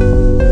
you